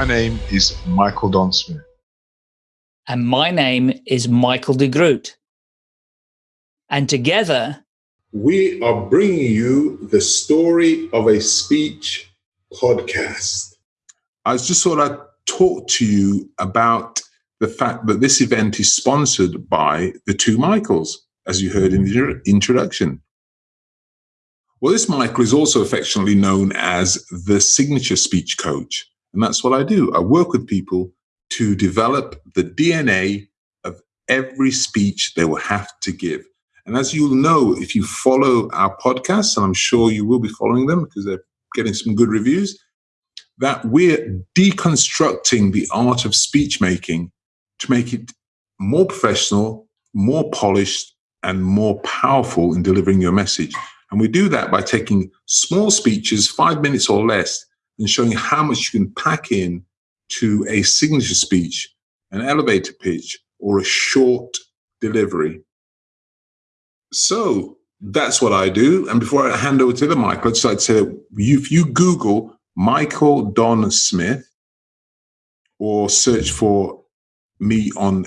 my name is Michael Don Smith. And my name is Michael de Groot. And together, we are bringing you the story of a speech podcast. I just thought I'd talk to you about the fact that this event is sponsored by the two Michaels, as you heard in the introduction. Well, this Michael is also affectionately known as the signature speech coach. And that's what I do. I work with people to develop the DNA of every speech they will have to give. And as you'll know, if you follow our podcasts, and I'm sure you will be following them because they're getting some good reviews, that we're deconstructing the art of speech making to make it more professional, more polished, and more powerful in delivering your message. And we do that by taking small speeches, five minutes or less, and showing how much you can pack in to a signature speech, an elevator pitch, or a short delivery. So that's what I do. And before I hand over to the Michael, I'd just like to say that if you Google Michael Don Smith or search for me on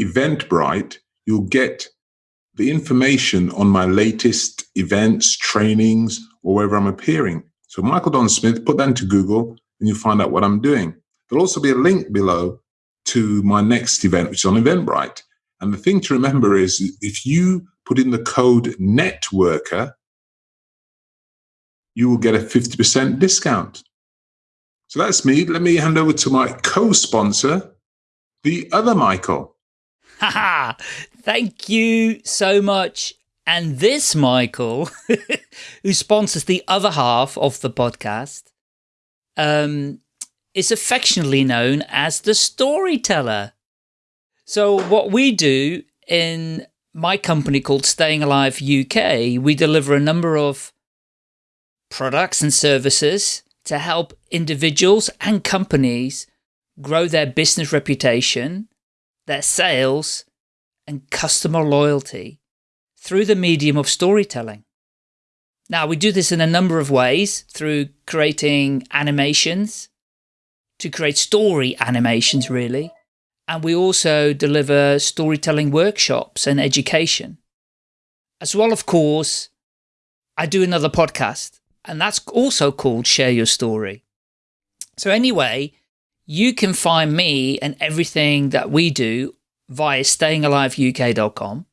Eventbrite, you'll get the information on my latest events, trainings, or wherever I'm appearing. So Michael Don Smith, put that into Google and you'll find out what I'm doing. There'll also be a link below to my next event, which is on Eventbrite. And the thing to remember is if you put in the code NETWORKER, you will get a 50% discount. So that's me. Let me hand over to my co sponsor, the other Michael. Haha, thank you so much. And this Michael, who sponsors the other half of the podcast, um, is affectionately known as the storyteller. So what we do in my company called Staying Alive UK, we deliver a number of products and services to help individuals and companies grow their business reputation, their sales, and customer loyalty through the medium of storytelling. Now, we do this in a number of ways through creating animations, to create story animations, really. And we also deliver storytelling workshops and education. As well, of course, I do another podcast, and that's also called Share Your Story. So anyway, you can find me and everything that we do via stayingaliveuk.com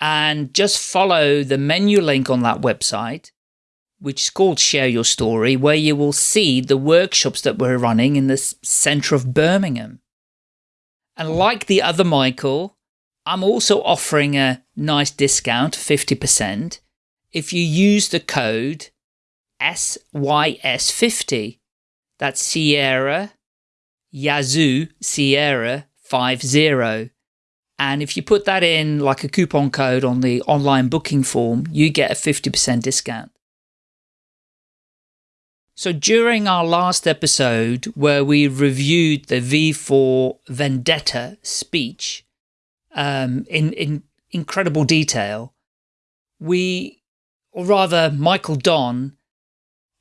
and just follow the menu link on that website which is called Share Your Story, where you will see the workshops that we're running in the centre of Birmingham. And like the other Michael, I'm also offering a nice discount, 50%, if you use the code SYS50. That's Sierra Yazoo Sierra 50. And if you put that in like a coupon code on the online booking form, you get a 50% discount. So during our last episode where we reviewed the V for Vendetta speech um, in, in incredible detail, we, or rather Michael Don,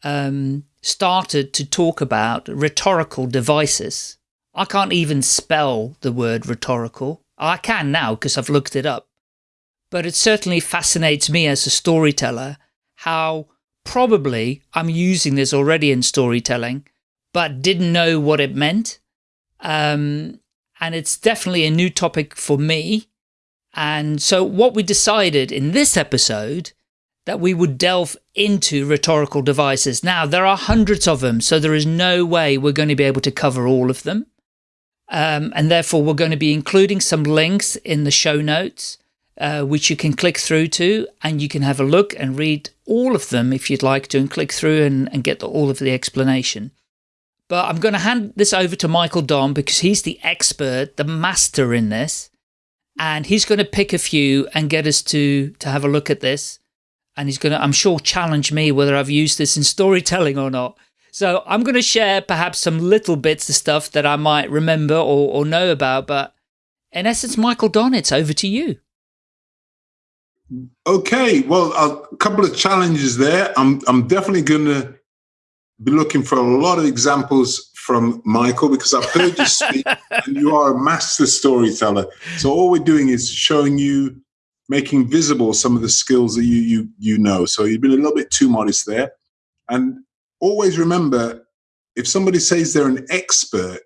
um, started to talk about rhetorical devices. I can't even spell the word rhetorical. I can now because I've looked it up. But it certainly fascinates me as a storyteller how probably I'm using this already in storytelling, but didn't know what it meant. Um, and it's definitely a new topic for me. And so what we decided in this episode that we would delve into rhetorical devices. Now, there are hundreds of them, so there is no way we're going to be able to cover all of them. Um, and therefore, we're going to be including some links in the show notes uh, which you can click through to and you can have a look and read all of them if you'd like to and click through and, and get the, all of the explanation. But I'm going to hand this over to Michael Don because he's the expert, the master in this. And he's going to pick a few and get us to, to have a look at this. And he's going to, I'm sure, challenge me whether I've used this in storytelling or not. So I'm going to share perhaps some little bits of stuff that I might remember or, or know about. But in essence, Michael Don, it's over to you. Okay, well, a couple of challenges there. I'm I'm definitely going to be looking for a lot of examples from Michael because I've heard you speak and you are a master storyteller. So all we're doing is showing you, making visible some of the skills that you you you know. So you've been a little bit too modest there. And always remember, if somebody says they're an expert,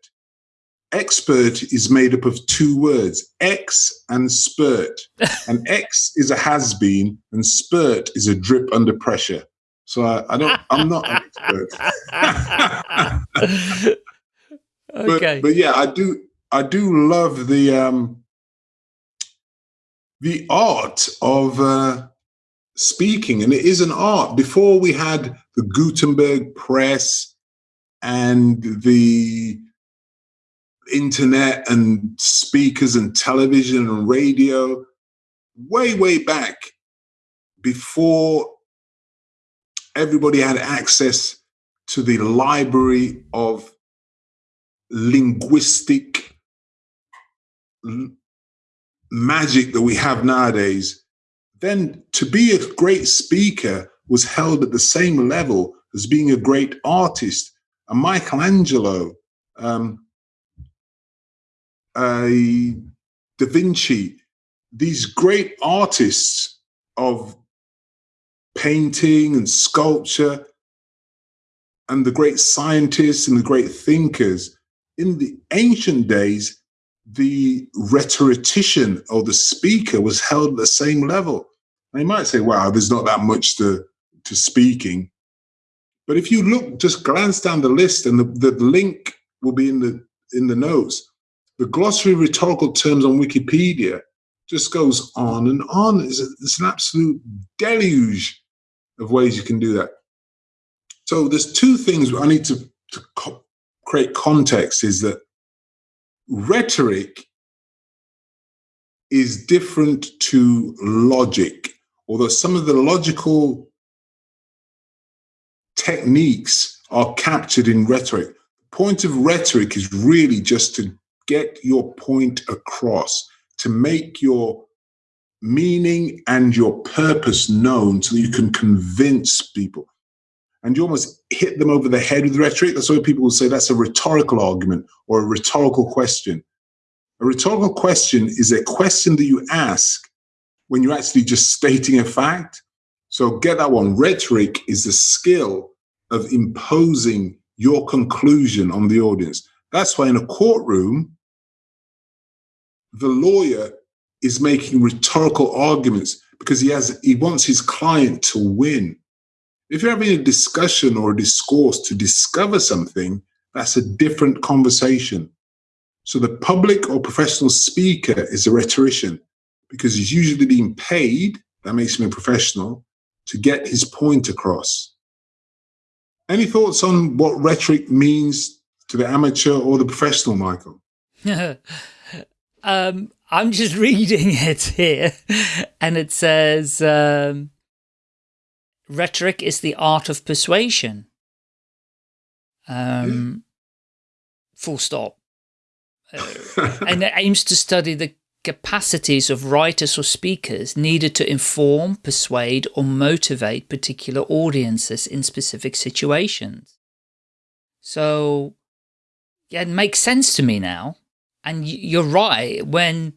expert is made up of two words, ex and spurt. and ex is a has been and spurt is a drip under pressure. So I, I don't, I'm not an expert. okay. But, but yeah, I do, I do love the, um, the art of, uh, speaking and it is an art before we had the gutenberg press and the internet and speakers and television and radio way way back before everybody had access to the library of linguistic magic that we have nowadays, then to be a great speaker was held at the same level as being a great artist. And Michelangelo, um, Da Vinci, these great artists of painting and sculpture and the great scientists and the great thinkers. In the ancient days, the rhetorician or the speaker was held at the same level. You might say, wow, there's not that much to, to speaking. But if you look, just glance down the list and the, the link will be in the in the notes. The glossary of rhetorical terms on Wikipedia just goes on and on. It's, a, it's an absolute deluge of ways you can do that. So there's two things I need to, to co create context is that rhetoric is different to logic, although some of the logical techniques are captured in rhetoric. The point of rhetoric is really just to get your point across, to make your meaning and your purpose known so you can convince people. And you almost hit them over the head with rhetoric. That's why people will say that's a rhetorical argument or a rhetorical question. A rhetorical question is a question that you ask when you're actually just stating a fact. So get that one. Rhetoric is the skill of imposing your conclusion on the audience. That's why in a courtroom, the lawyer is making rhetorical arguments because he has he wants his client to win. If you're having a discussion or a discourse to discover something, that's a different conversation. So the public or professional speaker is a rhetorician because he's usually being paid, that makes him a professional, to get his point across. Any thoughts on what rhetoric means to the amateur or the professional, Michael? um, I'm just reading it here, and it says um, rhetoric is the art of persuasion. Um, full stop. Uh, and it aims to study the capacities of writers or speakers needed to inform, persuade, or motivate particular audiences in specific situations. So, yeah, it makes sense to me now. And you're right, when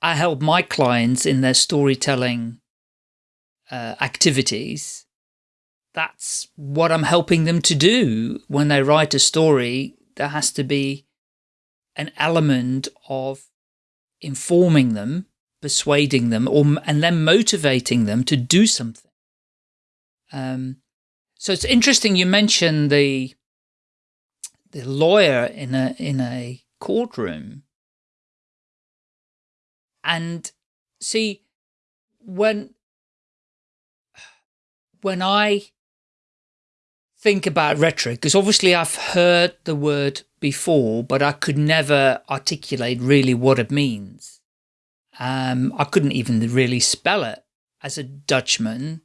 I help my clients in their storytelling uh, activities, that's what I'm helping them to do. When they write a story, there has to be an element of informing them, persuading them, or and then motivating them to do something. Um, so it's interesting you mentioned the the lawyer in a in a courtroom. And see, when, when I think about rhetoric, because obviously I've heard the word before, but I could never articulate really what it means. Um, I couldn't even really spell it. As a Dutchman,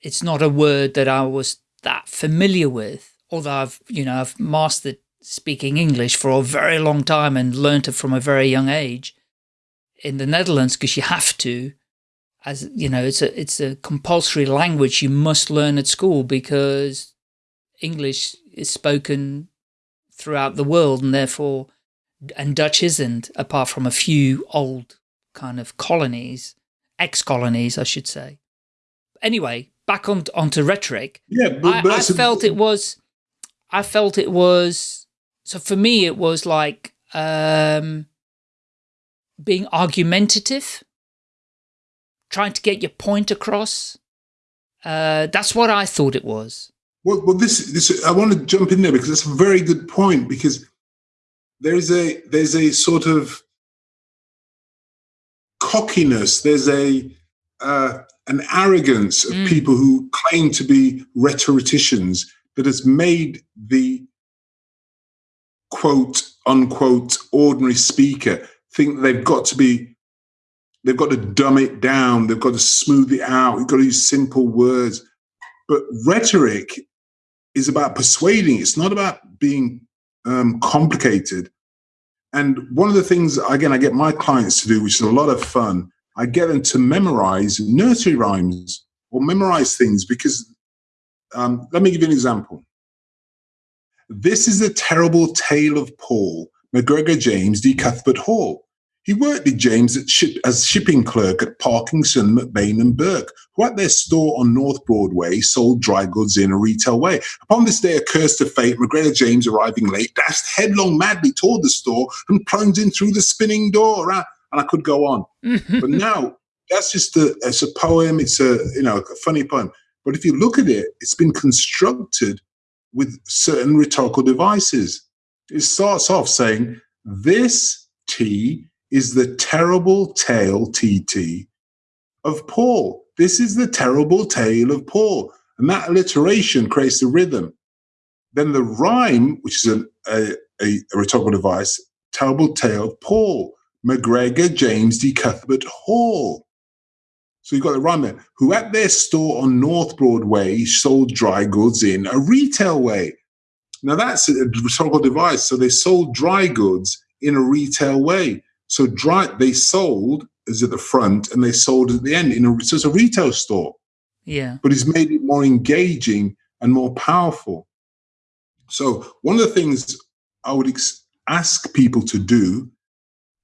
it's not a word that I was that familiar with, although I've, you know, I've mastered speaking English for a very long time and learned it from a very young age in the Netherlands because you have to as you know it's a it's a compulsory language you must learn at school because English is spoken throughout the world and therefore, and Dutch isn't, apart from a few old kind of colonies, ex-colonies, I should say. Anyway, back on onto rhetoric. Yeah, but, but I, I felt it was, I felt it was, so for me it was like um, being argumentative, trying to get your point across. Uh, that's what I thought it was. Well, well, this, this, I want to jump in there because that's a very good point because there is a, there's a sort of cockiness. There's a, uh, an arrogance of mm. people who claim to be rhetoricians that has made the quote unquote ordinary speaker think they've got to be they've got to dumb it down they've got to smooth it out you've got to use simple words but rhetoric is about persuading it's not about being um, complicated and one of the things again i get my clients to do which is a lot of fun I get them to memorize nursery rhymes or memorize things because, um, let me give you an example. This is the terrible tale of Paul, McGregor James de Cuthbert Hall. He worked with James ship, as shipping clerk at Parkinson, McBain and Burke, who at their store on North Broadway sold dry goods in a retail way. Upon this day, a curse to fate, McGregor James, arriving late, dashed headlong madly toward the store and plunged in through the spinning door. Uh, and I could go on. but now that's just a, it's a poem. It's a, you know, a funny poem. But if you look at it, it's been constructed with certain rhetorical devices. It starts off saying, this T is the terrible tale TT of Paul. This is the terrible tale of Paul. And that alliteration creates the rhythm. Then the rhyme, which is a, a, a rhetorical device, terrible tale of Paul. McGregor James D. Cuthbert Hall. So you've got the rhyme there, who at their store on North Broadway sold dry goods in a retail way. Now that's a rhetorical device. So they sold dry goods in a retail way. So dry, they sold is at the front and they sold at the end in a, so it's a retail store. Yeah. But he's made it more engaging and more powerful. So one of the things I would ask people to do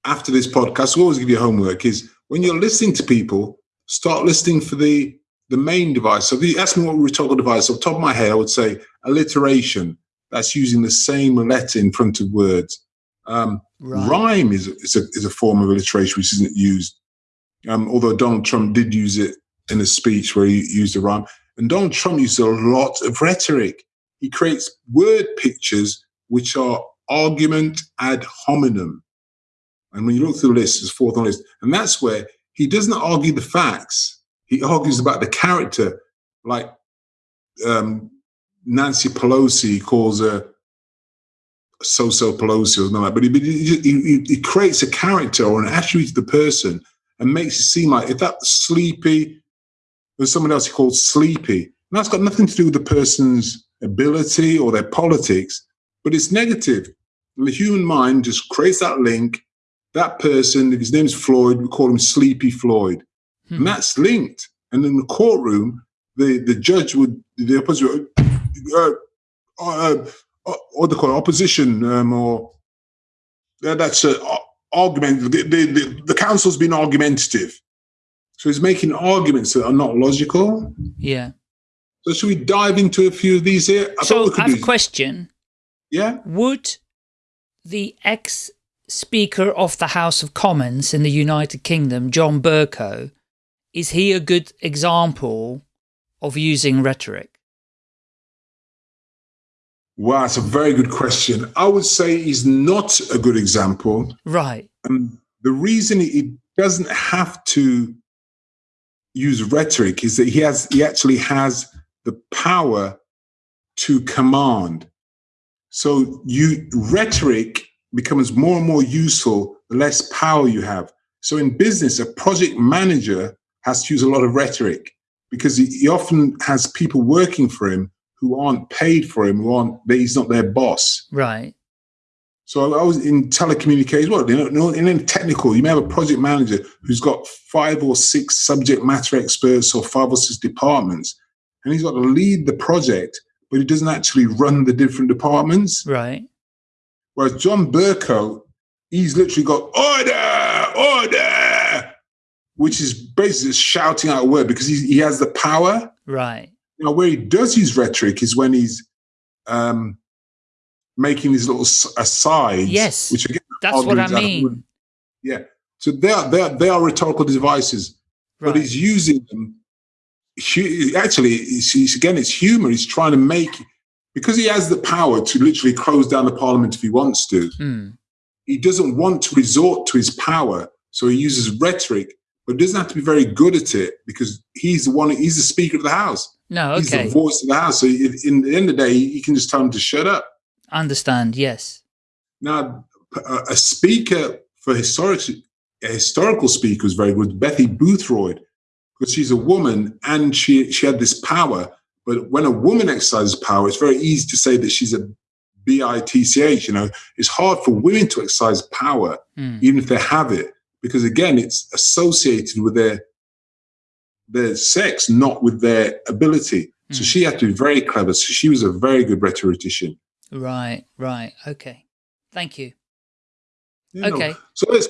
after this podcast, we always give you homework is when you're listening to people, start listening for the the main device. So if you ask me what rhetorical device, off top of my head, I would say alliteration. That's using the same letter in front of words. Um, right. Rhyme is, is, a, is a form of alliteration which isn't used. Um, although Donald Trump did use it in a speech where he used a rhyme. And Donald Trump uses a lot of rhetoric. He creates word pictures which are argument ad hominem. And when you look through the list, it's fourth on the list. And that's where he doesn't argue the facts. He argues about the character, like um, Nancy Pelosi calls her so-so Pelosi or something like that. But he, he, he, he creates a character or an attribute of the person and makes it seem like if that's sleepy, there's someone else called sleepy. And that's got nothing to do with the person's ability or their politics, but it's negative. And the human mind just creates that link that person, if his name's Floyd, we call him Sleepy Floyd. Hmm. And that's linked. And in the courtroom, the, the judge would, the opposite, uh, uh, uh, what they call it, opposition, um, or uh, that's an argument. The, the, the, the counsel's been argumentative. So he's making arguments that are not logical. Yeah. So should we dive into a few of these here? I so I have a question. Yeah. Would the ex Speaker of the House of Commons in the United Kingdom, John Bercow, is he a good example of using rhetoric? Wow, that's a very good question. I would say he's not a good example. Right. And the reason he doesn't have to use rhetoric is that he has he actually has the power to command. So you rhetoric becomes more and more useful the less power you have. So in business, a project manager has to use a lot of rhetoric because he, he often has people working for him who aren't paid for him, who aren't, he's not their boss. Right. So I was in telecommunications. Well, you know, in technical, you may have a project manager who's got five or six subject matter experts or five or six departments, and he's got to lead the project, but he doesn't actually run the different departments. Right. Whereas John Bercow, he's literally got order, order, which is basically shouting out a word because he, he has the power. Right. Now, where he does use rhetoric is when he's um, making these little asides. Yes, which again, That's what I arguments out of mean. wood. Yeah. So they are, they are, they are rhetorical devices, Right. but he's using them. Actually, it's, it's, again, it's humor. He's trying to make, because he has the power to literally close down the parliament if he wants to, Hmm. he doesn't want to resort to his power. So he uses rhetoric, but doesn't have to be very good at it because he's the one, he's the speaker of the house. No, okay. He's the voice of the house. So in, in the end of the day, you can just tell him to shut up. Understand, yes. Now, a, speaker for historic, a historical speaker was very good, Betty Boothroyd, because she's a woman and she, she had this power. But when a woman exercises power, it's very easy to say that she's a B-I-T-C-H. You know, it's hard for women to exercise power, Hmm. even if they have it, because again, it's associated with their their sex, not with their ability. So Mm. she had to be very clever. So she was a very good rhetorician. Right, right. Okay. Thank you. You know, Okay. So let's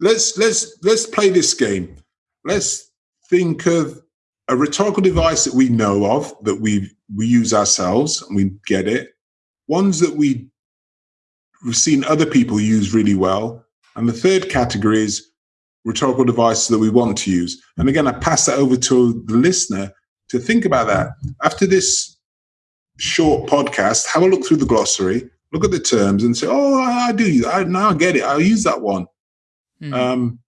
let's let's let's play this game. Let's think of a rhetorical device that we know of that we we use ourselves and we get it. Ones that we we've seen other people use really well, and the third category is rhetorical devices that we want to use. And again, I pass that over to the listener to think about that. After this short podcast, have a look through the glossary, look at the terms, and say, "Oh, I, I do. I now I get it. I'll use that one." Hmm. Um,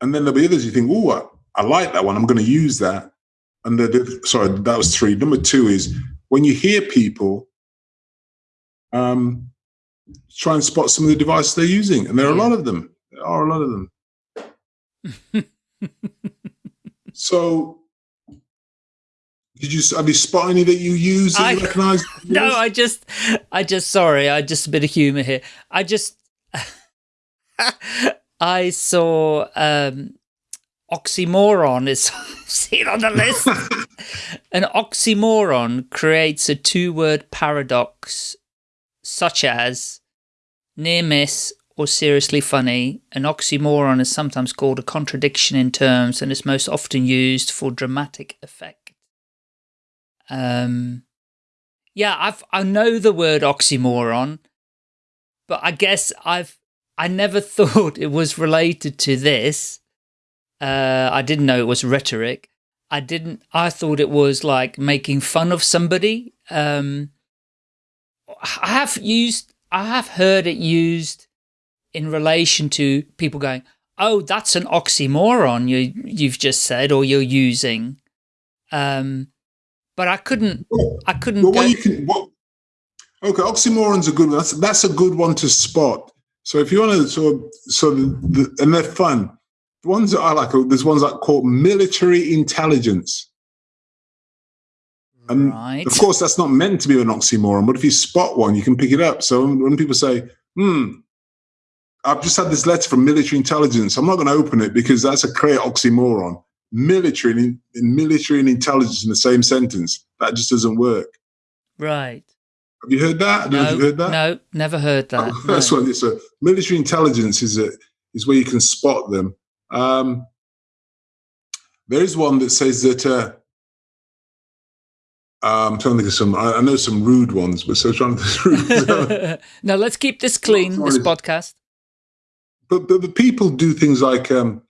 and then there'll be others you think, "Oh, I, I like that one. I'm going to use that." And the, the, sorry, that was three. Number two is when you hear people, um, try and spot some of the devices they're using, and there are a lot of them. There are a lot of them. So, did you have you spot any that you use that you I- recognize? No, I just, I just, sorry, I just a bit of humor here. I just, I saw um, oxymoron is seen on the list. An oxymoron creates a two-word paradox, such as near miss or seriously funny. An oxymoron is sometimes called a contradiction in terms and is most often used for dramatic effect. Um, yeah, I've I know the word oxymoron, but I guess I've I never thought it was related to this. Uh, I didn't know it was rhetoric. I didn't. I thought it was like making fun of somebody. Um, I have used. I have heard it used in relation to people going, "Oh, that's an oxymoron you you've just said or you're using." Um, but I couldn't. I couldn't. Well, go- what you can what? Okay, oxymoron's a good one. That's that's a good one to spot. So if you want to of, so the, the, and they're fun. The ones that I like, there's ones that call military intelligence. And right. of course, that's not meant to be an oxymoron, but if you spot one, you can pick it up. So when people say, "Hmm," I've just had this letter from military intelligence. I'm not going to open it because that's a clear oxymoron. Military and in, military and intelligence in the same sentence. That just doesn't work. Right. Have you heard that? I don't know if No, you've heard that. no, never heard that. Oh, that's no. what it's a military intelligence is a is where you can spot them. Um, there is one that says that. Uh, um, I'm trying to think of some. I, I know some rude ones, but so trying to think of rude. no, let's keep this clean, this podcast. But, but the people do things like um,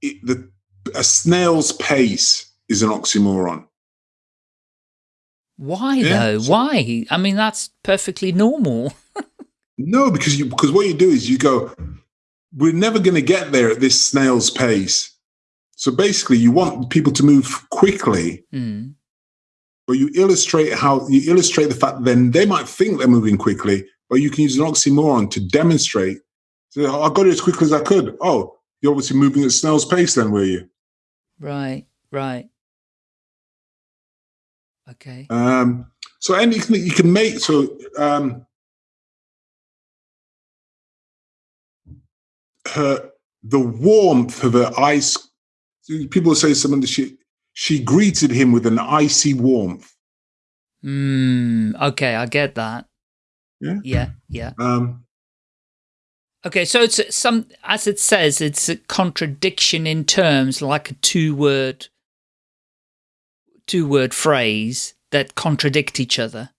it, the a snail's pace is an oxymoron. Why Yeah, though? so- Why? I mean, that's perfectly normal. No, because you because what you do is you go, we're never going to get there at this snail's pace. So basically, you want people to move quickly, Hmm. but you illustrate how you illustrate the fact then they might think they're moving quickly, but you can use an oxymoron to demonstrate. So "Oh, I got it as quickly as I could. Oh, you're obviously moving at snail's pace, then, were you? Right, right. Okay. Um, so anything that you can make. So um, her the warmth of her ice. People say something that she she greeted him with an icy warmth. Hmm. Okay, I get that. Yeah. Yeah. Yeah. Um, Okay, so it's some, as it says, it's a contradiction in terms, like a two-word, two-word phrase that contradict each other.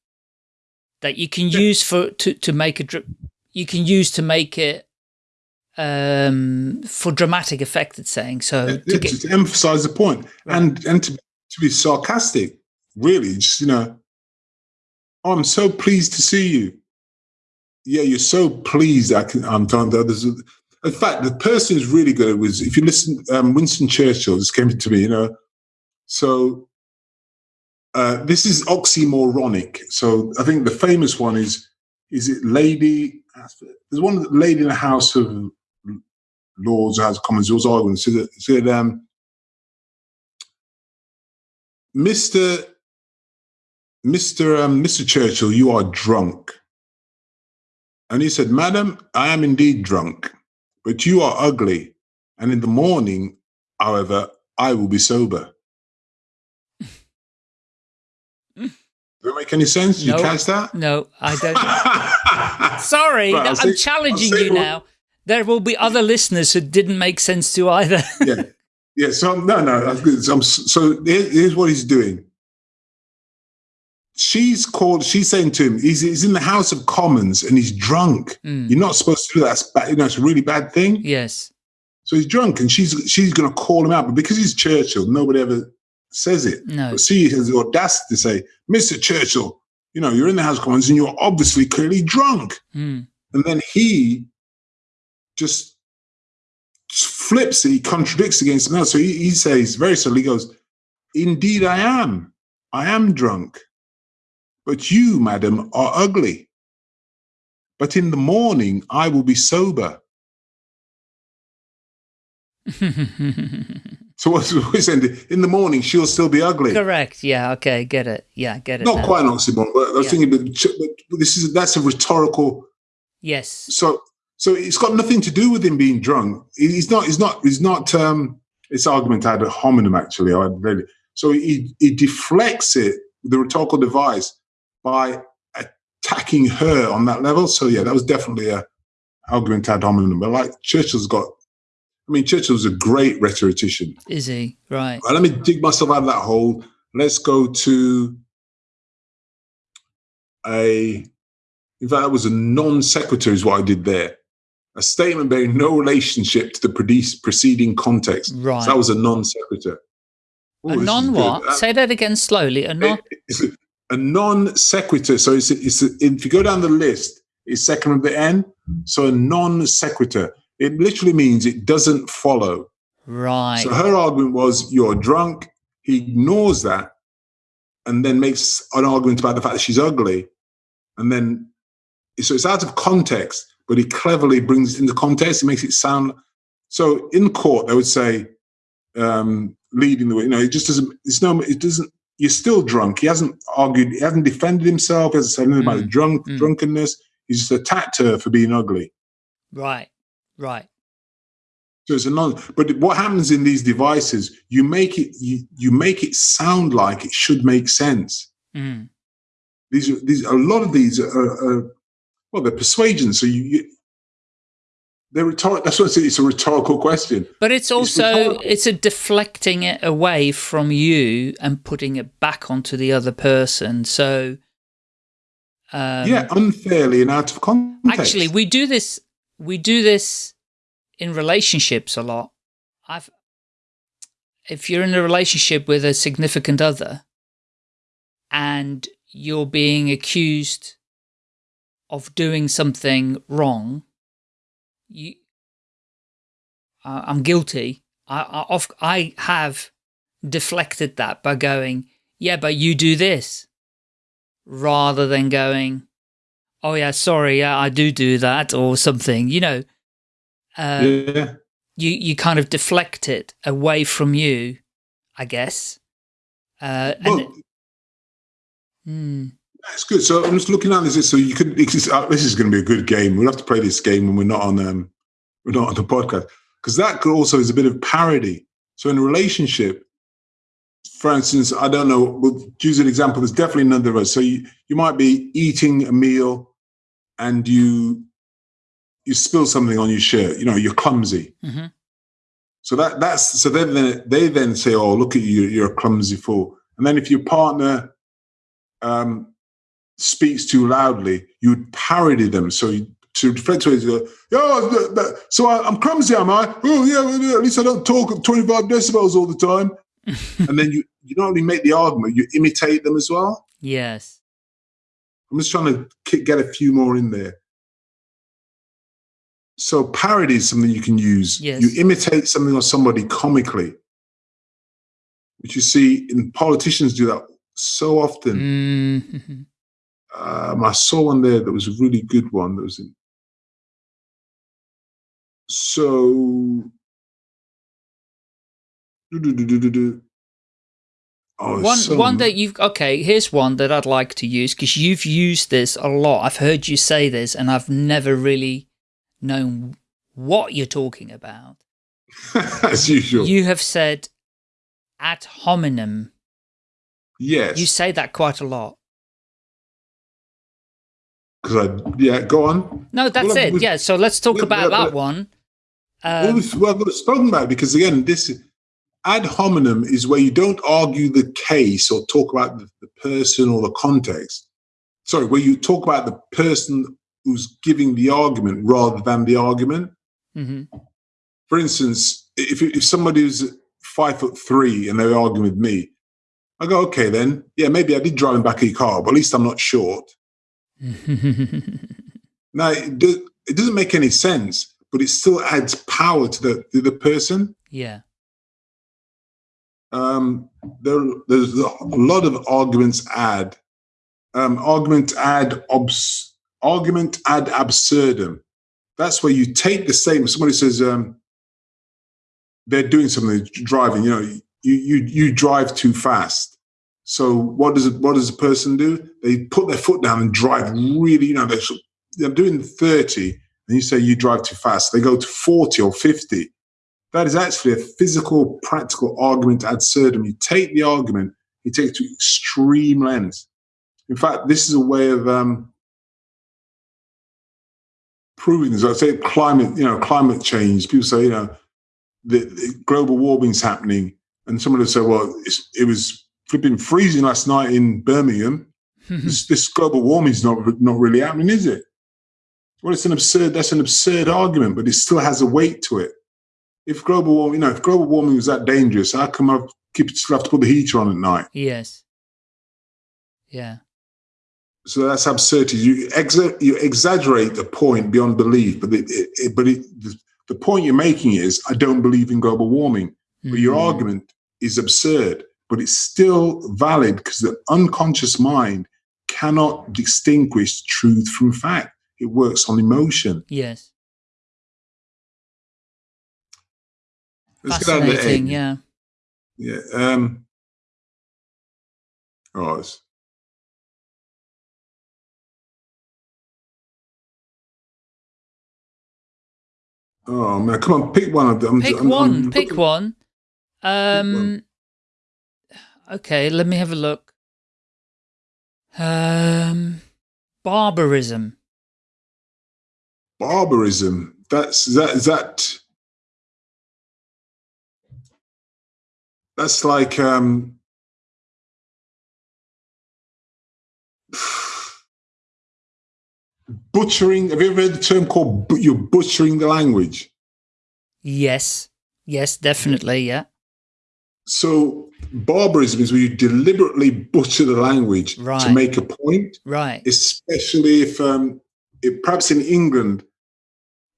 That you can Yeah. use for to to make a, you can use to make it um for dramatic effect. It's saying so. to, To get, to emphasize the point and and to, to be sarcastic, really, just you know, "Oh, I'm so pleased to see you. Yeah, you're so pleased. I can, I'm telling the others. In fact, the person who's really good was if you listen, um, Winston Churchill. This came to me, you know. So uh, this is oxymoronic. So I think the famous one is is it Lady? There's one lady in the House of Lords, House of Commons, was arguing. So said, um, Mr. Mr. Um, Mr. Churchill, you are drunk. And he said, Madam, I am indeed drunk, but you are ugly. And in the morning, however, I will be sober. Does that make any sense? Did No. you catch that? no, I don't. Sorry, Right, I'm say- challenging you now. There will be other listeners who didn't make sense to either. yeah, yeah. So no, no. that's good. So, so here's what he's doing. She's called. She's saying to him, he's, he's in the House of Commons and he's drunk. Mm, You're not supposed to do that. It's bad, you know, it's a really bad thing. yes. So he's drunk, and she's she's going to call him out, but because he's Churchill, nobody ever says it. No. But she has the audacity to say, "Mr. Churchill, you know, you're in the House of Commons and you're obviously clearly drunk." Mm, And then he just flips it, he contradicts against else. So he, he says very subtly, he goes, Indeed, I am. I am drunk. But you, madam, are ugly. But in the morning, I will be sober. So what's what he's saying? In the morning, she'll still be ugly. Correct. Yeah. Okay. Get it. Yeah. Get it. Not now. quite an oxymoron, but I was Yeah. thinking, but this is that's a rhetorical Yes. so so it's got nothing to do with him being drunk. He- He's not. He's not. He's not. Um, it's argument ad hominem actually. I really. So he he deflects it the rhetorical device by attacking her on that level. So yeah, that was definitely a argument ad hominem. But like Churchill's got. I mean, Churchill's a great rhetorician. Is he right? Right, let me dig myself out of that hole. Let's go to a. In fact, that was a non sequitur, is what I did there. A statement bearing no relationship to the preceding context. Right. So that was a non sequitur. A non what? Say that again slowly. A non. A non sequitur. So it's, it's if you go down the list, it's second at the end. So a non sequitur. It literally means it doesn't follow. Right. So her argument was, "You're drunk." He ignores that, and then makes an argument about the fact that she's ugly, and then so it's out of context. But he cleverly brings it into context. He makes it sound so. In court, they would say, um, "Leading the way." You know, it just doesn't. It's no. It doesn't. You're still drunk. He hasn't argued. He hasn't defended himself. He hasn't said anything about Mm, drunk mm. drunkenness. He's just attacked her for being ugly. right. Right. So it's a non. But what happens in these devices? You make it. You, you make it sound like it should make sense. Mm. These are these. A lot of these are, are well, they're persuasion. So you, you they're. That's what I say. It's a rhetorical question. But it's also rhetorical. it's a deflecting it away from you and putting it back onto the other person. So um, yeah, unfairly and out of context. actually we do this we do this in relationships a lot. I've if you're in a relationship with a significant other and you're being accused of doing something wrong, you, uh, I'm guilty. I, I, of, I have deflected that by going, yeah, but you do this, rather than going, oh yeah, sorry, yeah, I do do that or something. You know, uh, yeah, you you kind of deflect it away from you, I guess. Uh, and well, Hmm. That's good. So I'm just looking at this. So you could. This uh, this is going to be a good game. We'll have to play this game when we're not on um we're not on the podcast because that could also is a bit of parody. So in a relationship, for instance, I don't know. We'll use an example. There's definitely none of us. So you you might be eating a meal, and you you spill something on your shirt, you know, you're clumsy. hmm So that that's so then they, they then say, "Oh, look at you, you're a clumsy fool." And then if your partner um, speaks too loudly, you'd parody them. So you, to away, you go, "Oh, th- so I, I'm clumsy, am I? Oh, yeah, At least I don't talk at 25 decibels all the time." and then you you not only make the argument, you imitate them as well. Yes. I'm just trying to get a few more in there. So parody is something you can use. Yes. You imitate something or somebody comically, which you see in politicians do that so often. Mhm. Um, I saw one there that was a really good one. That was in. So. Oh, One some- one that you've okay. Here's one that I'd like to use because you've used this a lot. I've heard you say this, and I've never really known what you're talking about. as usual. You have said ad hominem. yes. You say that quite a lot. Because I yeah, go on. No, that's Well, it. Yeah. So let's talk about that one. well, Um, we've, well, we've spoken about it because again, this ad hominem is where you don't argue the case or talk about the, the person or the context. Sorry, where you talk about the person who's giving the argument rather than the argument. mhm. For instance, if if somebody's five foot three and they're arguing with me, I go, okay, then yeah, maybe I did drive in the back of your car, but at least I'm not short. Now, it, do, it doesn't make any sense, but it still adds power to the to the person. yeah. Um, there, there's a lot of arguments ad, um, argument ad obs, argument ad absurdum. That's where you take the statement. Somebody says um, they're doing something, driving. You know, you you you drive too fast. So what does it, what does the person do? They put their foot down and drive really. You know, they're, they're doing thirty, and you say you drive too fast. They go to forty or fifty. That is actually a physical, practical argument ad absurdum. You take the argument, you take it to extreme lengths. In fact, this is a way of um, proving this. I say climate, you know, climate change. People say, you know, the, the global warming's happening, and someone will say, well, it was flipping freezing last night in Birmingham. this, this global warming's not not really happening, is it? Well, it's an absurd. That's an absurd argument, but it still has a weight to it. If global warming, you know, if global warming was that dangerous, how come I keep still have to put the heater on at night? yes. Yeah. So that's absurdity. You exa- you exaggerate the point beyond belief, but it, it, it- but it, the, the point you're making is I don't believe in global warming. But your Mhm. argument is absurd, but it's still valid because the unconscious mind cannot distinguish truth from fact. It works on emotion. Yes. Let's get out of the Fascinating. Yeah. Yeah. Um, oh, it's, oh man, come on, pick one of them. Pick I'm- I'm one. Pick one. Um. one. Okay. Let me have a look. Um. Barbarism. Barbarism. That's that. Is that? That's like um. Butchering. Have you ever heard the term called you're butchering the language? Yes. Yes. Definitely. Yeah. So barbarism is where you deliberately butcher the language to make a point, Right. especially if, um, if perhaps in England,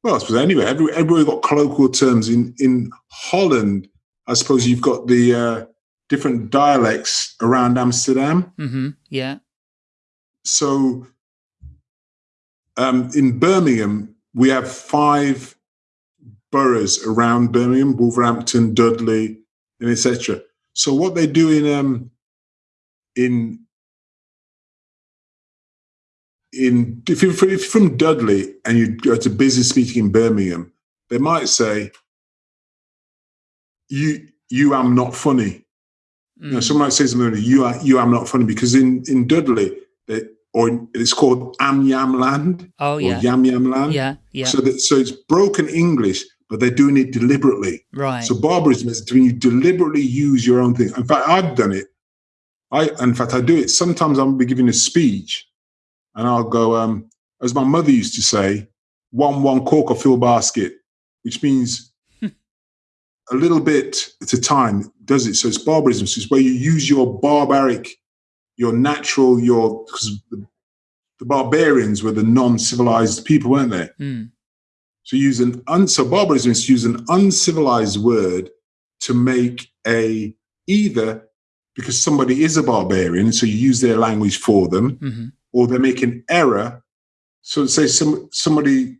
well, I suppose anywhere, every, everywhere got colloquial terms. In in Holland, I suppose you've got the uh, different dialects around Amsterdam. Mm-hmm. Yeah. So um, in Birmingham, we have five boroughs around Birmingham: Wolverhampton, Dudley, and etc. So what they do in um, in in if you're, from- if you're from Dudley and you go to business meeting in Birmingham, they might say, "You you am not funny." You know, Mm. someone might say something "You are you am not funny," because in in Dudley, they, or it's called Am Yam Land Oh or yeah. Yam Yam Land. Yeah. Yeah. So that so it's broken English, but they're doing it deliberately. right. So barbarism is when you deliberately use your own thing. In fact, I've done it. I in fact I do it. Sometimes I'll be giving a speech and I'll go, um, as my mother used to say, one one cork or fill basket, which means a little bit at a time does it. So it's barbarism. So it's where you use your barbaric, your natural, your because the, the barbarians were the non-civilized people, weren't they? Mm. So use an un, so barbarism is to use an uncivilized word to make a either because somebody is a barbarian, so you use their language for them, hmm or they make an error. So say some somebody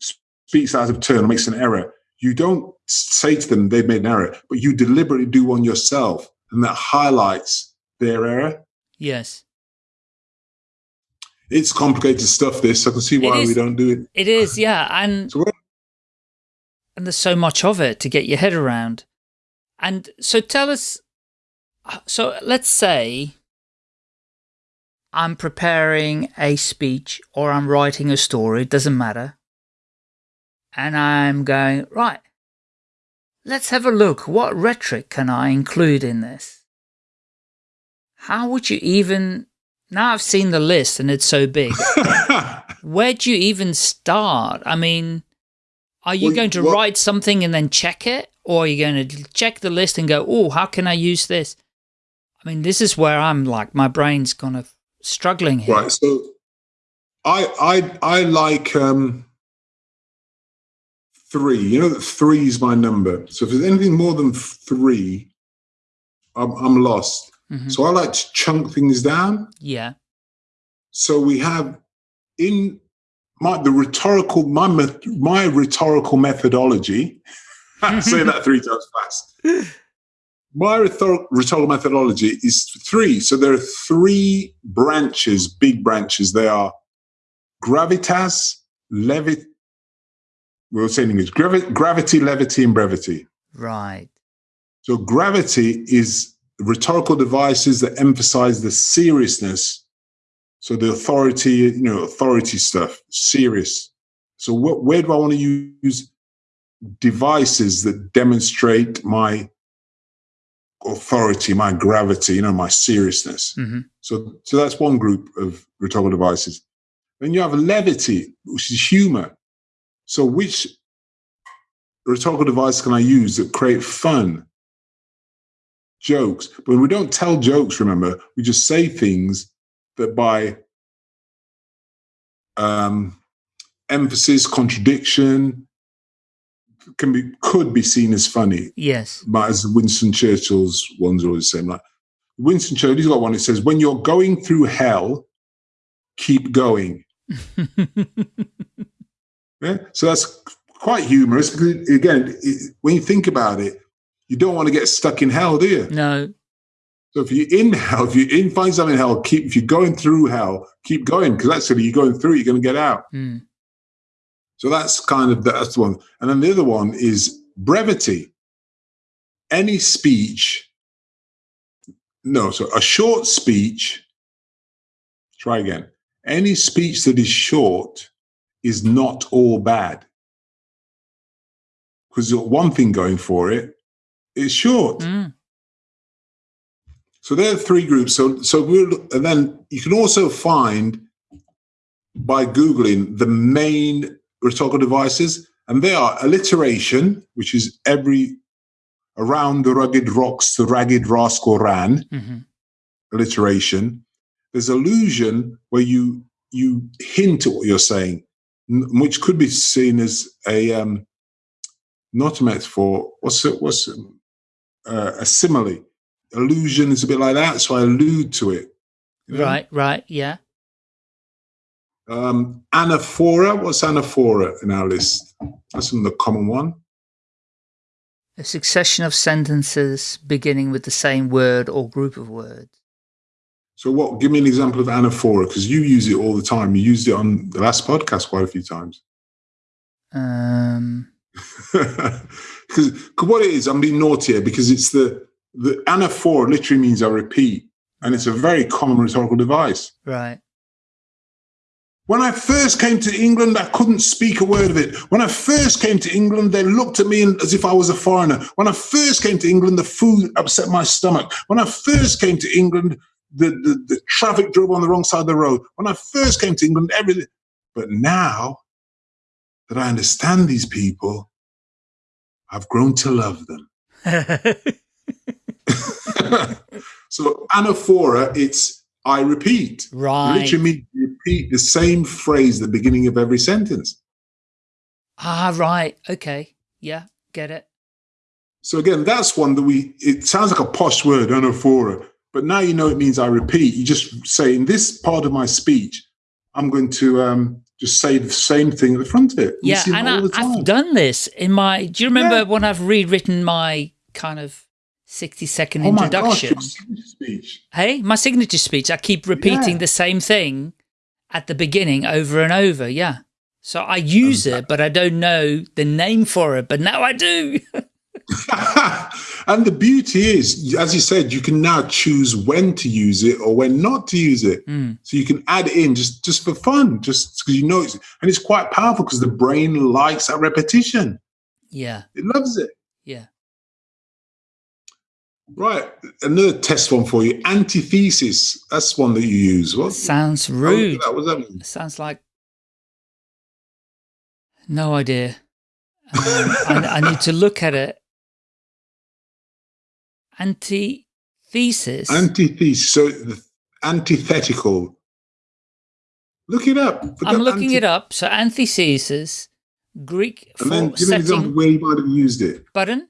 speaks out of turn or makes an error. You don't say to them they've made an error, but you deliberately do one yourself, and that highlights their error. Yes. It's complicated stuff. This I can see why we don't do it. It is. Yeah. And So and there's so much of it to get your head around. And so tell us, so let's say I'm preparing a speech or I'm writing a story, it doesn't matter. And I'm going, right, let's have a look. What rhetoric can I include in this? How would you even, now I've seen the list and it's so big, where do you even start? I mean, are you Well, going to what- write something and then check it? Or are you going to check the list and go, oh, how can I use this? I mean, this is where I'm like, my brain's kind of struggling here. Right. So I I I like um three. You know that three is my number. So if there's anything more than three, I'm I'm lost. Mhm. So I like to chunk things down. Yeah. So we have in my the rhetorical my my rhetorical methodology. say that three times fast. My rhetor- rhetorical methodology is three. So there are three branches, big branches. They are gravitas, levit. We'll say in English: gravi- gravity, levity, and brevity. Right. So gravity is rhetorical devices that emphasize the seriousness. So the authority, you know, authority stuff, serious. So what, where do I want to use devices that demonstrate my authority, my gravity, you know, my seriousness? hmm So, so that's one group of rhetorical devices. Then you have levity, which is humor. So, which rhetorical device can I use that create fun, jokes? But we don't tell jokes. Remember, we just say things that by um, emphasis, contradiction, can be could be seen as funny. Yes. But as Winston Churchill's ones are always the same. Like Winston Churchill, he's got one that says, "When you're going through hell, keep going." Yeah, so that's quite humorous because again, it, when you think about it, you don't want to get stuck in hell, do you? no. So if you're in hell, if you're in find something in hell, keep if you're going through hell, keep going because that's actually you're going through, you're going to get out. Mm. So that's kind of that's the one. And then the other one is brevity. Any speech, no, so a short speech, try again. Any speech that is short is not all bad. Because you've got one thing going for it, it's short. Mm. So there are three groups. So so we'll and then you can also find by Googling the main rhetorical devices, and they are alliteration, which is every around the rugged rocks the ragged rascal ran, hmm alliteration. There's allusion where you you hint at what you're saying, n- which could be seen as a um, not a metaphor. What's it? What's it? Uh, a simile? Allusion is a bit like that, so I allude to it. you know? Right. Right. Yeah. Um, anaphora. What's anaphora in our list? That's another common one. A succession of sentences beginning with the same word or group of words. So, what? Give me an example of anaphora because you use it all the time. You used it on the last podcast quite a few times. Um. Because what it is, I'm being naughty here because it's the the anaphora literally means I repeat, And it's a very common rhetorical device. Right. When I first came to England, I couldn't speak a word of it. When I first came to England, they looked at me as if I was a foreigner. When I first came to England, the food upset my stomach. When I first came to England, the, the, the traffic drove on the wrong side of the road. When I first came to England, everything. But now that I understand these people, I've grown to love them. so anaphora, it's I repeat. right. Literally means repeat the same phrase at the beginning of every sentence. Ah, right. Okay. Yeah. Get it. So again, that's one that we, it sounds like a posh word, anaphora, but now you know it means I repeat. You just say, in this part of my speech, I'm going to um, just say the same thing at the front of it. We Yeah. see And all I, the time. I've done this in my, do you remember Yeah. when I've rewritten my kind of 60 second Oh my gosh, introduction? speech. Hey, my signature speech, I keep repeating Yeah. the same thing at the beginning over and over. Yeah. So I use Um, it, but I don't know the name for it, but now I do. and the beauty is, as you said, you can now choose when to use it or when not to use it. Mm, So you can add it in just just for fun, just because you know it's and it's quite powerful because the brain likes that repetition. yeah. It loves it. Yeah. Right. Another test one for you. Antithesis. That's one that you use. What? Sounds rude. What does that mean? Sounds like no idea. Um, I, I need to look at it. Antithesis. Antithesis. So the antithetical. Look it up. Look I'm up looking it up. So antithesis, Greek And then for give me an example setting where you might have used it. button.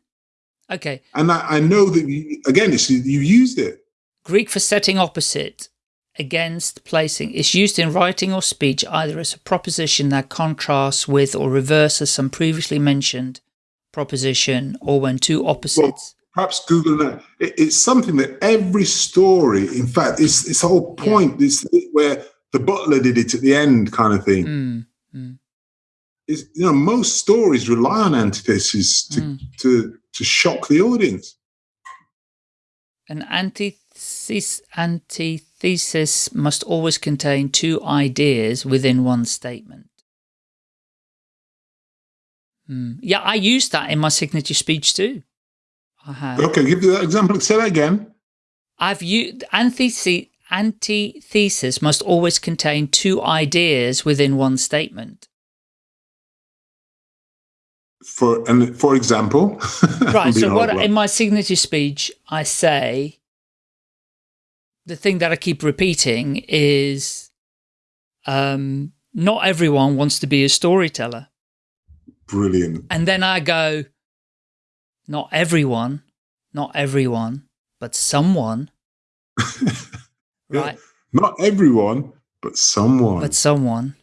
Okay, And I, I know that you, again, it's you used it. Greek for setting opposite against placing is used in writing or speech either as a proposition that contrasts with or reverses some previously mentioned proposition or when two opposites. Perhaps Google that. It, it's something that every story, in fact, it's it's the whole point. This where the butler did it at the end, kind of thing. Mm, mm, Is you know most stories rely on antithesis to mm. to to shock the audience. An antithesis, antithesis must always contain two ideas within one statement. Hmm. Yeah, I use that in my signature speech too. Have. Okay, give me that example. Say that again. I've used antithesis. Antithesis must always contain two ideas within one statement. For and for example, Right. So what in my signature speech I say the thing that I keep repeating is um not everyone wants to be a storyteller. brilliant. And then I go not everyone, not everyone, but someone. Right. Not everyone, but someone. But someone.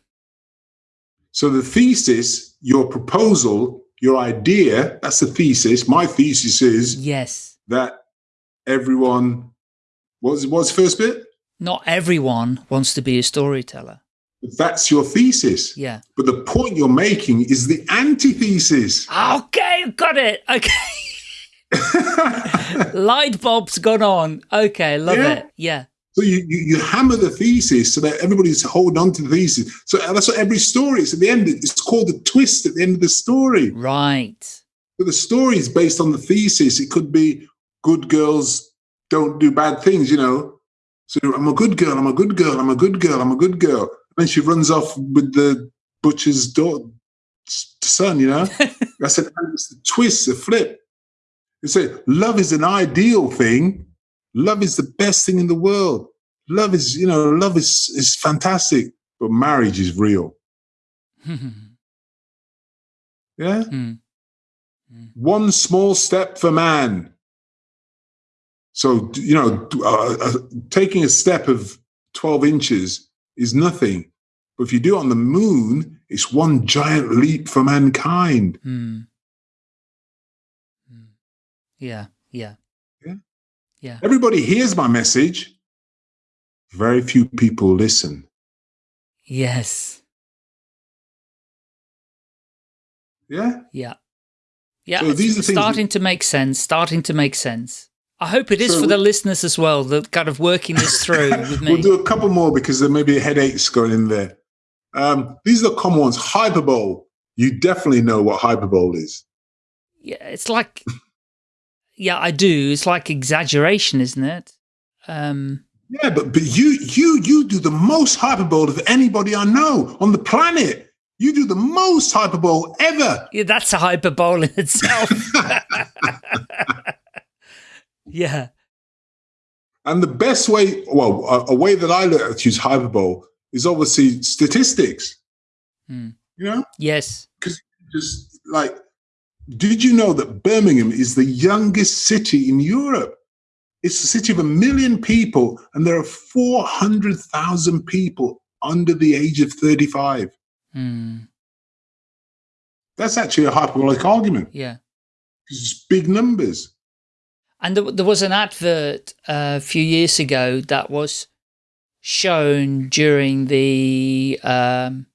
So the thesis, your proposal, your idea, that's the thesis. My thesis is Yes. that everyone what's what's the first bit? Not everyone wants to be a storyteller. That's your thesis. Yeah. But the point you're making is the antithesis. Okay, got it. Okay. Light bulb's gone on. Okay, love Yeah. it. Yeah. So you, you you hammer the thesis so that everybody's holding on to the thesis. So that's what every story is. At the end, it's called the twist at the end of the story. Right. But the story is based on the thesis. It could be good girls don't do bad things, you know. So I'm a good girl, I'm a good girl, I'm a good girl, I'm a good girl. And then she runs off with the butcher's daughter, son, you know. That's an, the twist, a flip. You say love is an ideal thing. Love is the best thing in the world. Love is, you know, love is is fantastic, but marriage is real. Yeah. Hmm. one small step for man. So, you know, uh, uh, taking a step of 12 inches is nothing. But if you do it on the moon, it's one giant leap for mankind. Hmm. Yeah. Yeah. Yeah. Yeah. Everybody hears my message. Very few people listen. Yes. Yeah. Yeah. Yeah. So these are starting to make sense. Starting to make sense. I hope it is So for the listeners as well, that kind of working this through with me. We'll do a couple more because there may be headaches going in there. Um, these are the common ones. Hyperbole. You definitely know what hyperbole is. yeah, it's like, yeah, I do. It's like exaggeration, isn't it? Um, Yeah, but but you you you do the most hyperbole of anybody I know on the planet. You do the most hyperbole ever. yeah, that's a hyperbole in itself. yeah. And the best way, well, a, a way that I learn to use hyperbole is obviously statistics. Hmm. You know, Yes. Because just like, did you know that Birmingham is the youngest city in Europe? It's a city of a million people, and there are 400,000 people under the age of 35. Hmm. That's actually a hyperbolic argument. Yeah. It's big numbers. And there, there was an advert uh, a few years ago that was shown during the um,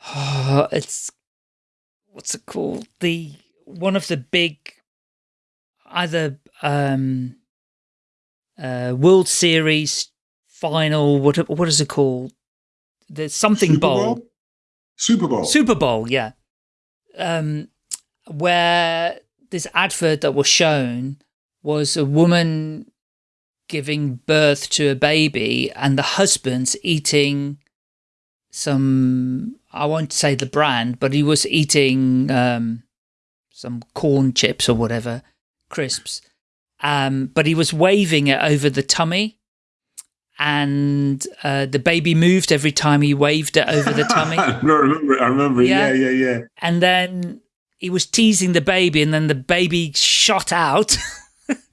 it's what's it called the one of the big either um, uh, World Series final what what is it called there's something Super bowl Super Bowl. Super Bowl, yeah. Um, where this advert that was shown was a woman giving birth to a baby and the husband's eating some, I won't say the brand, but he was eating um, some corn chips or whatever, crisps. Um, but he was waving it over the tummy and uh, the baby moved every time he waved it over the tummy. I remember. I remember. Yeah. Yeah, yeah, yeah. and then he was teasing the baby and then the baby shot out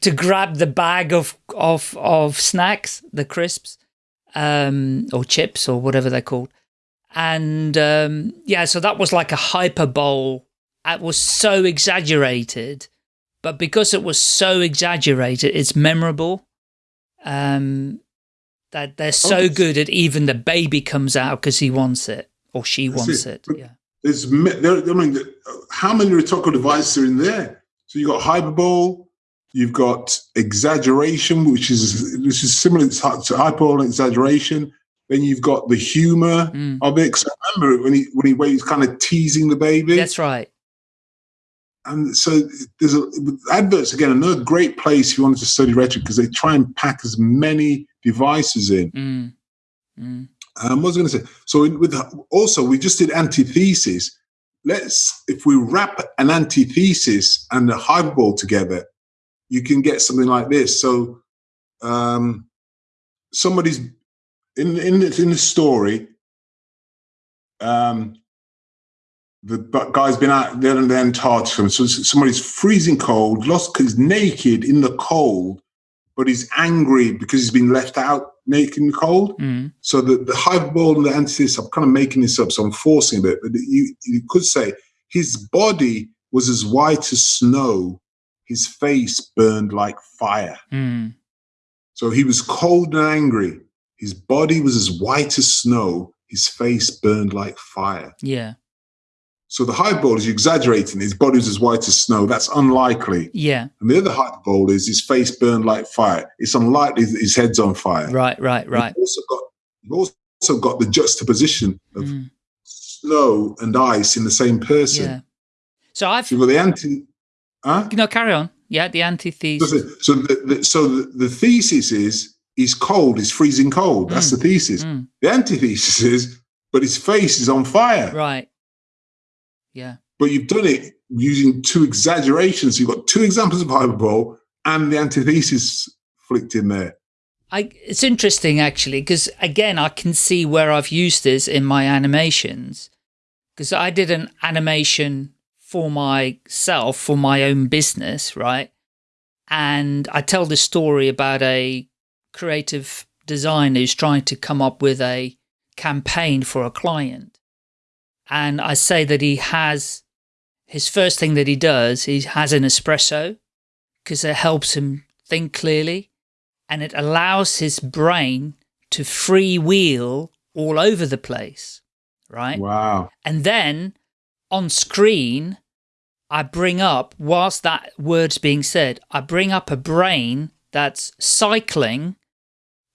to grab the bag of of of snacks the crisps um or chips or whatever they're called and um yeah so that was like a hyperbole it was so exaggerated but because it was so exaggerated it's memorable um that they're so it's- good that even the baby comes out because he wants it or she wants it. it yeah There's, I mean, how many rhetorical devices are in there? So you've got hyperbole, you've got exaggeration, which is which is similar to hyperbole and exaggeration. Then you've got the humor Mm. of it. 'Cause I remember when he when he when he's kind of teasing the baby. That's right. and so there's a adverts again another great place if you wanted to study rhetoric because they try and pack as many devices in. Mm. Mm. Um, what was I going to say? So in, with also we just did antithesis. Let's if we wrap an antithesis and a hyperbole together, you can get something like this. So um, somebody's in in the, in the story. Um, the guy's been out there in the Antarctica. So somebody's freezing cold, lost, he's naked in the cold, but he's angry because he's been left out naked in the cold. Mm. So the, the hyperbole and the antithesis, I'm kind of making this up, so I'm forcing a bit, but you, you could say his body was as white as snow, his face burned like fire. Mm. So he was cold and angry. His body was as white as snow, his face burned like fire. Yeah. So the hyperbole is exaggerating, his body was as white as snow. That's unlikely. Yeah. And the other hyperbole is his face burned like fire. It's unlikely that his head's on fire. Right. Right. Right. You've also got, you've also got the juxtaposition of Mm. snow and ice in the same person. Yeah. So I've So you've got the anti. Huh? no carry on. Yeah. The antithesis. so, the, the, so the, the thesis is he's cold, he's freezing cold. That's the thesis. Mm. The antithesis is, but his face is on fire. Right. Yeah. But you've done it using two exaggerations. You've got two examples of hyperbole and the antithesis flicked in there. I, it's interesting actually because again I can see where I've used this in my animations because I did an animation for myself for my own business right and I tell the story about a creative designer who's trying to come up with a campaign for a client and I say that he has his first thing that he does he has an espresso because it helps him think clearly and it allows his brain to freewheel all over the place, right? Wow. And then on screen, I bring up, whilst that word's being said, I bring up a brain that's cycling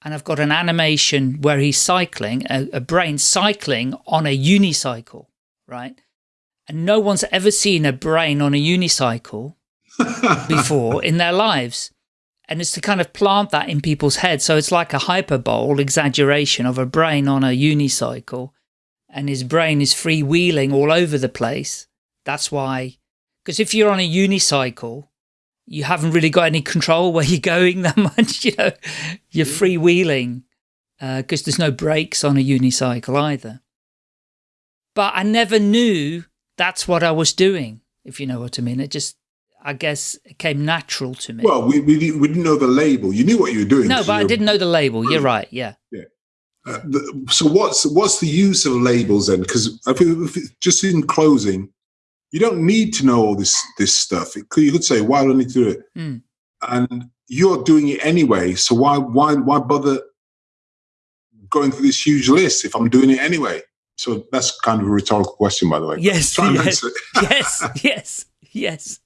and I've got an animation where he's cycling, a, a brain cycling on a unicycle, right? And no one's ever seen a brain on a unicycle before in their lives. And it's to kind of plant that in people's heads. So it's like a hyperbole exaggeration of a brain on a unicycle. And his brain is freewheeling all over the place. That's why, because if you're on a unicycle, you haven't really got any control where you're going that much, you know, you're freewheeling because uh, there's no brakes on a unicycle either. But I never knew that's what I was doing, if you know what I mean. It just, I guess, it came natural to me. Well, we, we, we didn't know the label. You knew what you were doing. No, but I didn't know the label. You're right. Yeah. Yeah. Uh, the, so what's what's the use of labels then? Because just in closing, you don't need to know all this this stuff. Could, you could say, why do I need to do it? Mm. And you're doing it anyway. So why why why bother going through this huge list if I'm doing it anyway? So that's kind of a rhetorical question, by the way. Yes, yes, yes, yes, yes.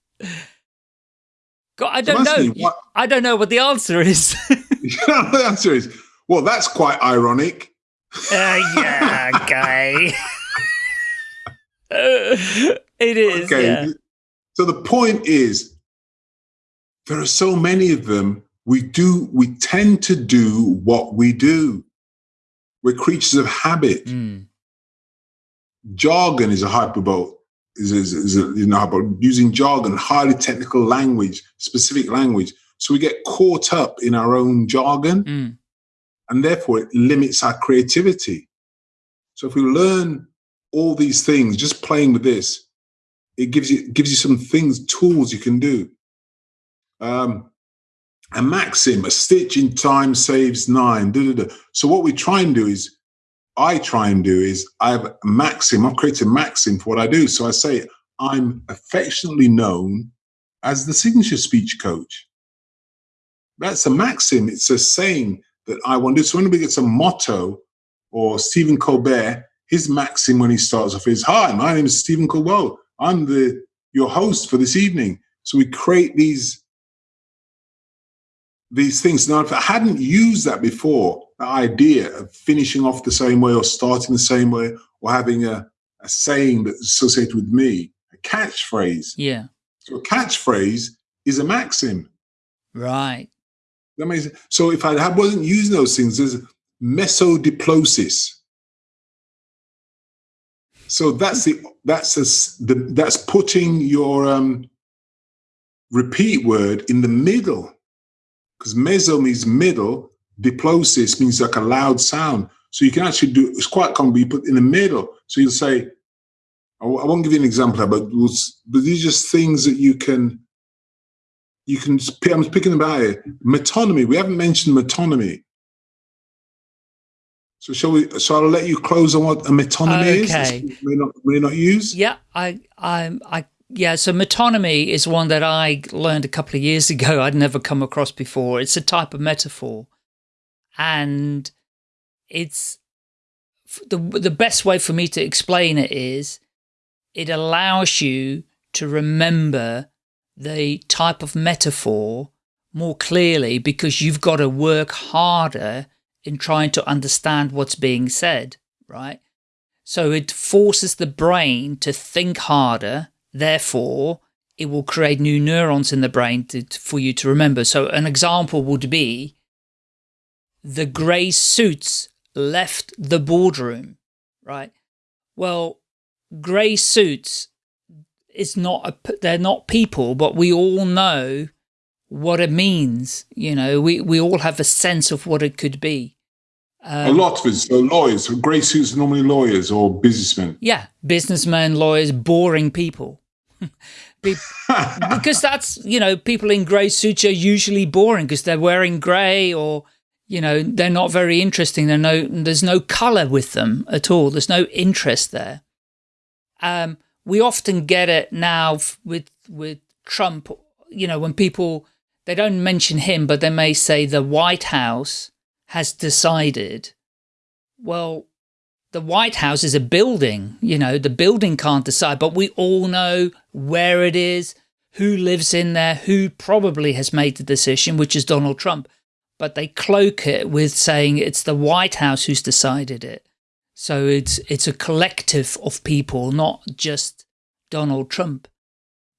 God, I don't know. What, I don't know what the answer is. the answer is well. That's quite ironic. Uh, yeah, guy. it is. Okay. Yeah. So the point is, there are so many of them. We do. We tend to do what we do. We're creatures of habit. Mm jargon is a hyperbole. Is, is, is a, you know, using jargon, highly technical language, specific language. So we get caught up in our own jargon, mm. and therefore it limits our creativity. So if we learn all these things, just playing with this, it gives you gives you some things, tools you can do. Um, a maxim, a stitch in time saves nine. Da, da, da. So what we try and do is I try and do is I have a maxim, I've created a maxim for what I do. So I say, I'm affectionately known as the signature speech coach. That's a maxim. It's a saying that I want to do. So when we get a motto or Stephen Colbert, his maxim when he starts off is, Hi, my name is Stephen Colbert. I'm the your host for this evening. So we create these these things. Now, if I hadn't used that before, the idea of finishing off the same way or starting the same way or having a, a saying that's associated with me, a catchphrase. Yeah. So a catchphrase is a maxim. Right. That makes so if I had wasn't using those things, there's mesodiplosis. So that's the that's a, the that's putting your um, repeat word in the middle because meso means middle diplosis means like a loud sound. So you can actually do it's quite common, you put in the middle. So you'll say, I won't give you an example, but but these are just things that you can you can. I'm picking about it. Metonymy. We haven't mentioned metonymy. So shall we? So I'll let you close on what a metonymy okay. is. May not may not use. Yeah, I I I yeah. So metonymy is one that I learned a couple of years ago. I'd never come across before. It's a type of metaphor and it's the the best way for me to explain it is it allows you to remember the type of metaphor more clearly because you've got to work harder in trying to understand what's being said, right? So it forces the brain to think harder, therefore it will create new neurons in the brain to, for you to remember. So an example would be the grey suits left the boardroom, right? Well, grey suits is not a, they're not people, but we all know what it means. You know, we, we all have a sense of what it could be. Um, a lot of us are lawyers. Grey suits are normally lawyers or businessmen. Yeah, businessmen, lawyers, boring people. because that's, you know, people in grey suits are usually boring because they're wearing grey or you know, they're not very interesting. They're no, there's no color with them at all. There's no interest there. Um, we often get it now with, with Trump, you know, when people, they don't mention him, but they may say the White House has decided. Well, the White House is a building, you know, the building can't decide, but we all know where it is, who lives in there, who probably has made the decision, which is Donald Trump. But they cloak it with saying it's the White House who's decided it. So it's, it's a collective of people, not just Donald Trump.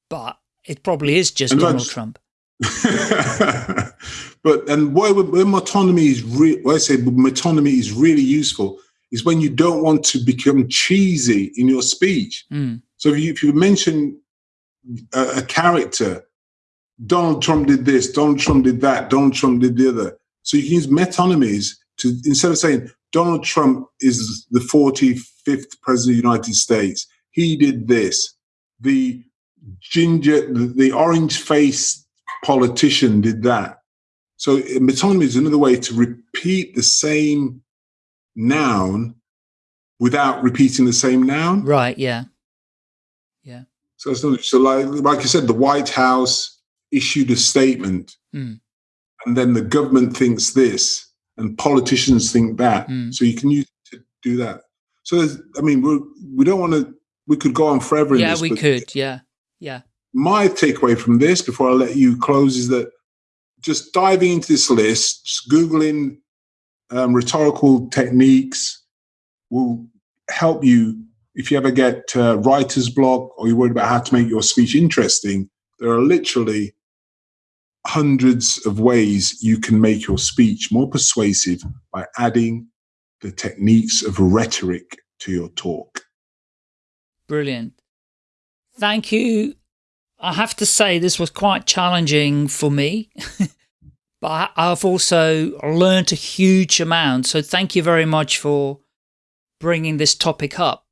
But it probably is just Donald Trump. but and where, where metonymy is re- I say metonymy is really useful is when you don't want to become cheesy in your speech. Mm. So if you, if you mention a, a, character, Donald Trump did this, Donald Trump did that, Donald Trump did the other. So you can use metonymies to instead of saying Donald Trump is the 45th president of the United States, he did this. The ginger, the, the orange faced politician did that. So metonymy is another way to repeat the same noun without repeating the same noun. Right. Yeah. Yeah. So it's not, so like like I said, the White House issued a statement, mm. and then the government thinks this, and politicians think that. Mm. So you can use to do that. So I mean, we we don't want to. We could go on forever. Yeah, this, we could. Yeah. Yeah. My takeaway from this, before I let you close, is that just diving into this list, just googling um, rhetorical techniques will help you if you ever get uh, writer's block or you're worried about how to make your speech interesting. There are literally hundreds of ways you can make your speech more persuasive by adding the techniques of rhetoric to your talk. Brilliant. Thank you. I have to say this was quite challenging for me but I've also learned a huge amount. So thank you very much for bringing this topic up.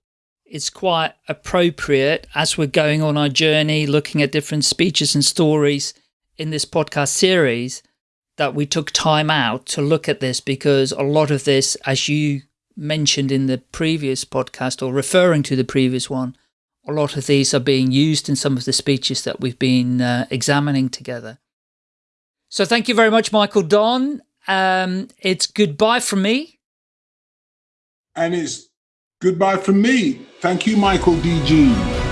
It's quite appropriate as we're going on our journey, looking at different speeches and stories in this podcast series, that we took time out to look at this because a lot of this, as you mentioned in the previous podcast or referring to the previous one, a lot of these are being used in some of the speeches that we've been uh, examining together. So thank you very much, Michael Don. Um, it's goodbye from me. And it's goodbye from me. Thank you, Michael DG.